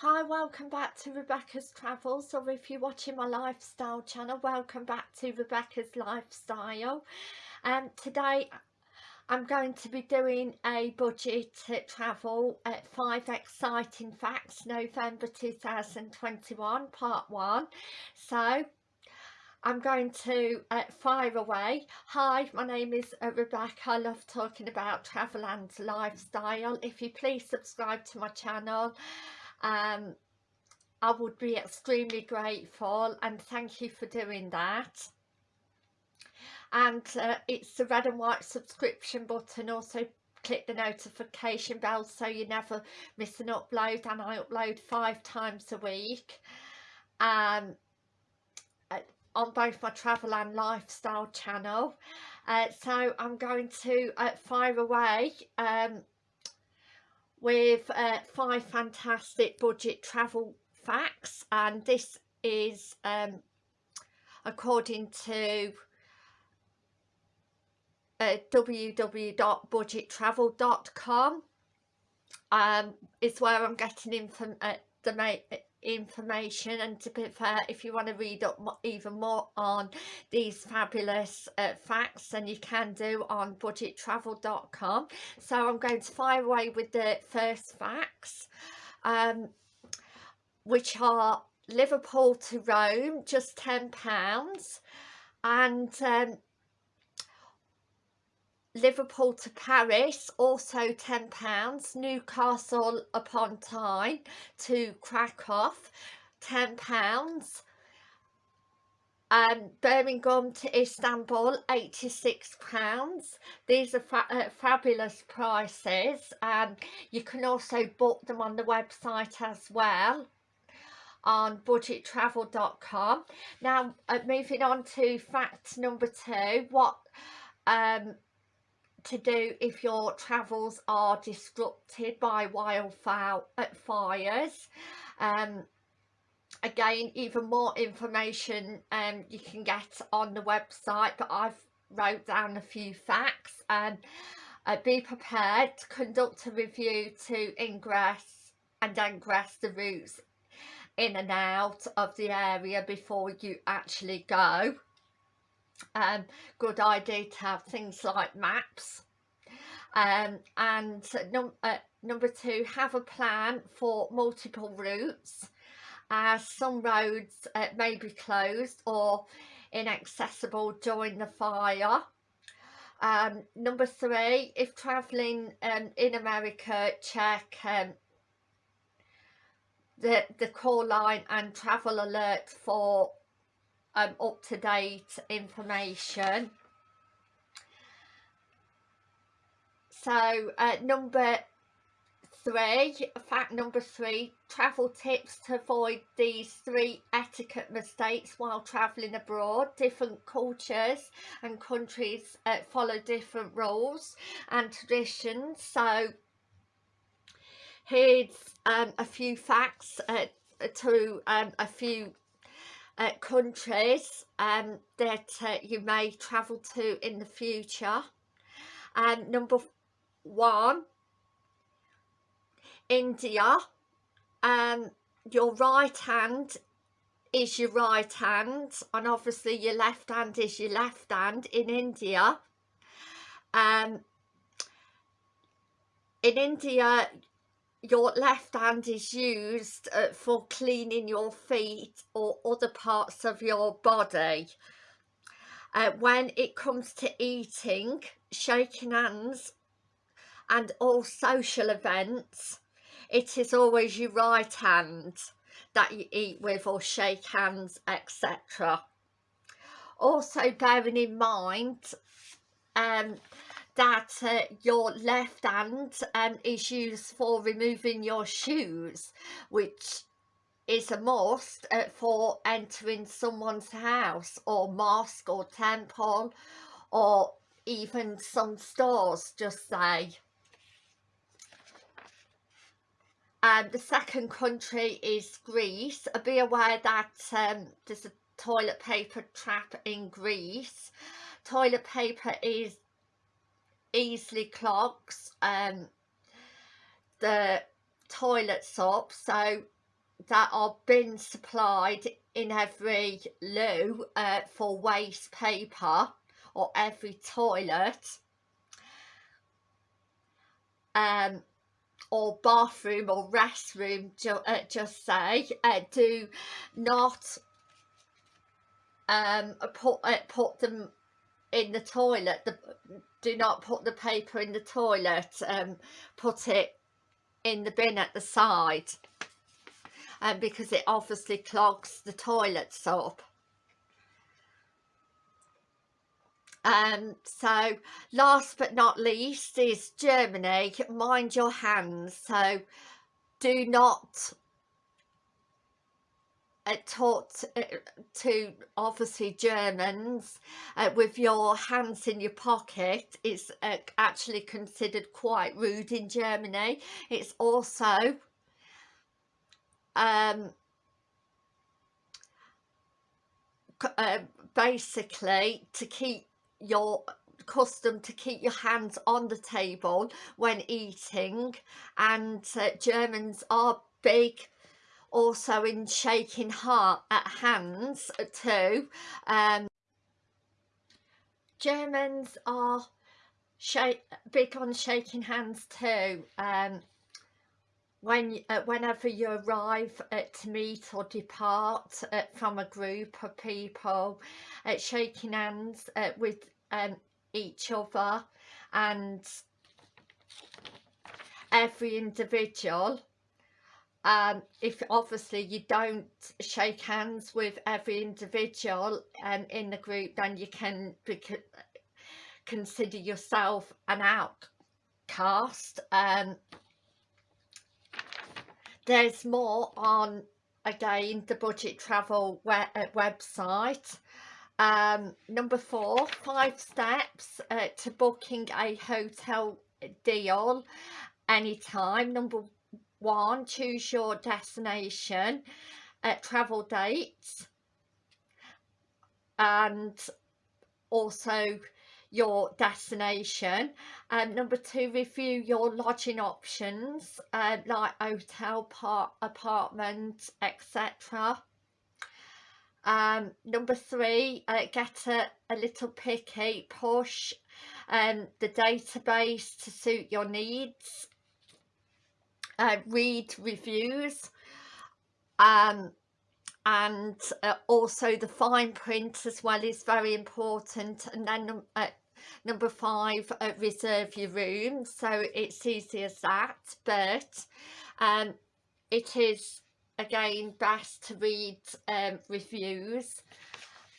Hi, welcome back to Rebecca's Travels or if you're watching my lifestyle channel, welcome back to Rebecca's Lifestyle. Um, today I'm going to be doing a budget travel at 5 exciting facts November 2021 part 1. So I'm going to uh, fire away. Hi, my name is uh, Rebecca. I love talking about travel and lifestyle. If you please subscribe to my channel um, I would be extremely grateful and thank you for doing that. And uh, it's the red and white subscription button. Also click the notification bell so you never miss an upload and I upload five times a week. Um, on both my travel and lifestyle channel. Uh, so I'm going to uh, fire away. Um, with uh, five fantastic budget travel facts and this is um, according to uh, www.budgettravel.com um, is where I'm getting info uh, the information and to be fair if you want to read up even more on these fabulous uh, facts then you can do on budgettravel.com so I'm going to fire away with the first facts um, which are Liverpool to Rome just £10 and um, Liverpool to Paris also £10 Newcastle upon Tyne to Krakow £10 um, Birmingham to Istanbul £86 these are fa uh, fabulous prices um, you can also book them on the website as well on budgettravel.com now uh, moving on to fact number two what um to do if your travels are disrupted by wildfires um, again even more information um, you can get on the website but I've wrote down a few facts and uh, be prepared to conduct a review to ingress and ingress the routes in and out of the area before you actually go um, good idea to have things like maps. Um, and num uh, number two have a plan for multiple routes. As some roads uh, may be closed or inaccessible during the fire. Um, number three if traveling um, in America check um, the the call line and travel alert for um, up-to-date information. So uh, number three fact number three travel tips to avoid these three etiquette mistakes while traveling abroad. Different cultures and countries uh, follow different rules and traditions. So here's um, a few facts uh, to um, a few uh, countries um, that uh, you may travel to in the future. And number one, India. Um, your right hand is your right hand and obviously your left hand is your left hand in India. Um, in India your left hand is used uh, for cleaning your feet or other parts of your body. Uh, when it comes to eating, shaking hands and all social events, it is always your right hand that you eat with or shake hands, etc. Also bearing in mind um, that uh, your left hand um, is used for removing your shoes which is a must uh, for entering someone's house or mosque or temple or even some stores just say. And the second country is Greece. Be aware that um, there's a toilet paper trap in Greece. Toilet paper is easily clogs um, the toilets up so that are being supplied in every loo uh, for waste paper or every toilet um, or bathroom or restroom ju uh, just say. Uh, do not um, put uh, put them in the toilet. The, do not put the paper in the toilet um, put it in the bin at the side um, because it obviously clogs the toilets up Um, so last but not least is Germany, mind your hands. So do not uh, to, uh, to obviously Germans uh, with your hands in your pocket is uh, actually considered quite rude in Germany. It's also um, uh, basically to keep your custom to keep your hands on the table when eating and uh, Germans are big also in shaking heart at hands too. Um, Germans are big on shaking hands too. Um, when uh, whenever you arrive uh, to meet or depart uh, from a group of people uh, shaking hands uh, with um, each other and every individual um, if obviously you don't shake hands with every individual um, in the group then you can consider yourself an outcast. Um, there's more on again the budget travel web uh, website. Um, number four five steps uh, to booking a hotel deal anytime. Number one choose your destination uh, travel dates and also your destination. Um, number two review your lodging options uh, like hotel part apartment etc um, number three uh, get a, a little picky push um, the database to suit your needs uh, read reviews um, and uh, also the fine print as well is very important. And then uh, number five uh, reserve your room. So it's easy as that but um, it is again best to read um, reviews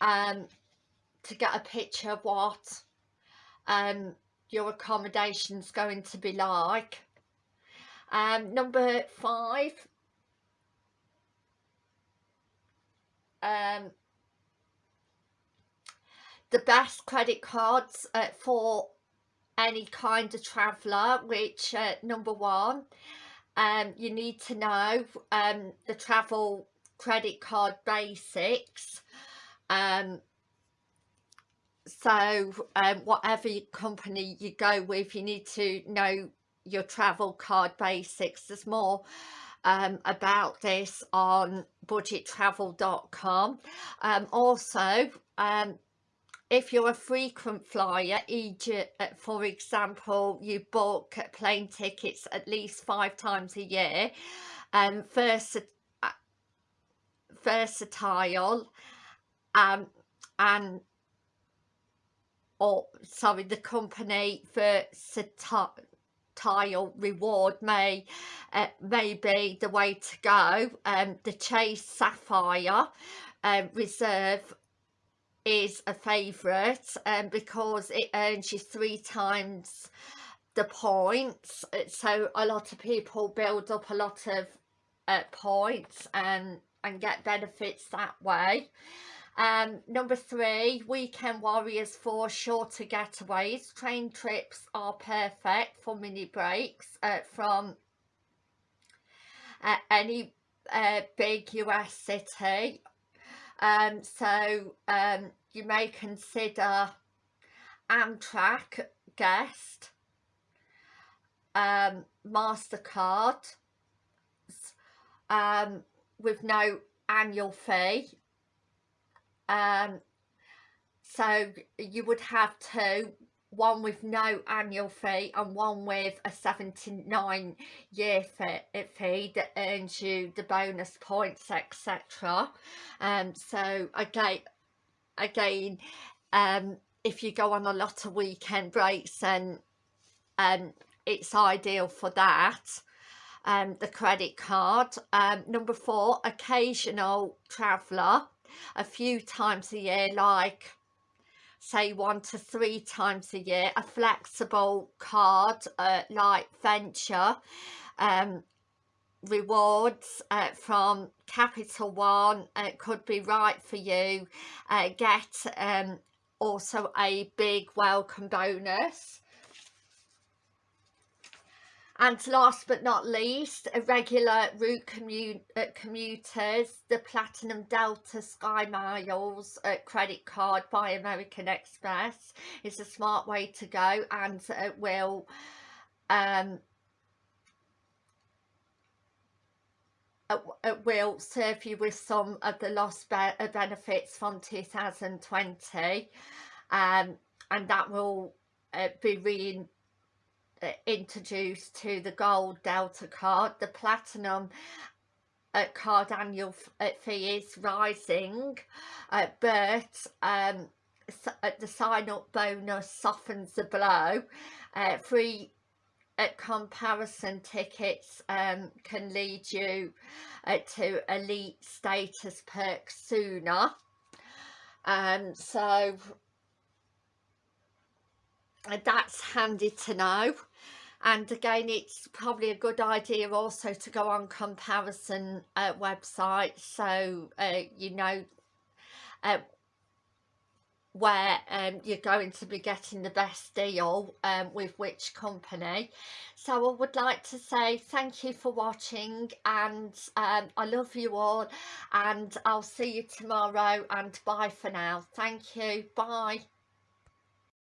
um, to get a picture of what um, your accommodation's going to be like um, number five. Um, the best credit cards uh, for any kind of traveller which uh, number one um, you need to know um, the travel credit card basics. Um, so um, whatever company you go with you need to know your travel card basics. There's more um, about this on budgettravel.com um, also um, if you're a frequent flyer Egypt uh, for example you book plane tickets at least five times a year um versa uh, versatile um and or sorry the company versatile tile reward may uh, may be the way to go um the chase sapphire um, reserve is a favourite um, because it earns you three times the points. So a lot of people build up a lot of uh, points and and get benefits that way um, number three, weekend warriors for shorter getaways. Train trips are perfect for mini breaks uh, from uh, any uh, big US city. Um, so um, you may consider Amtrak guest, um, MasterCard, um, with no annual fee um, so you would have two one with no annual fee and one with a 79 year fee that earns you the bonus points etc um so again again um if you go on a lot of weekend breaks and um it's ideal for that um the credit card. Um number four occasional traveler a few times a year like say one to three times a year a flexible card uh, like venture um, rewards uh, from capital one uh, could be right for you uh, get um, also a big welcome bonus and last but not least, irregular route uh, commuters, the Platinum Delta Sky Miles uh, credit card by American Express is a smart way to go and it will um, it will serve you with some of the lost be uh, benefits from 2020 um, and that will uh, be re uh, introduced to the gold delta card the platinum uh, card annual uh, fee is rising uh, but um, uh, the sign up bonus softens the blow. Uh, free comparison tickets um, can lead you to elite status perks sooner. Um, so that's handy to know and again it's probably a good idea also to go on comparison uh, websites. So uh, you know uh, where um, you're going to be getting the best deal um, with which company. So I would like to say thank you for watching and um, I love you all. And I'll see you tomorrow and bye for now. Thank you. Bye